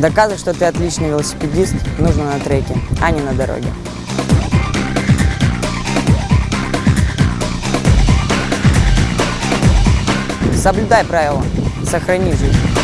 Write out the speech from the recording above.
Доказывать, что ты отличный велосипедист, нужно на треке, а не на дороге. Соблюдай правила, сохрани жизнь.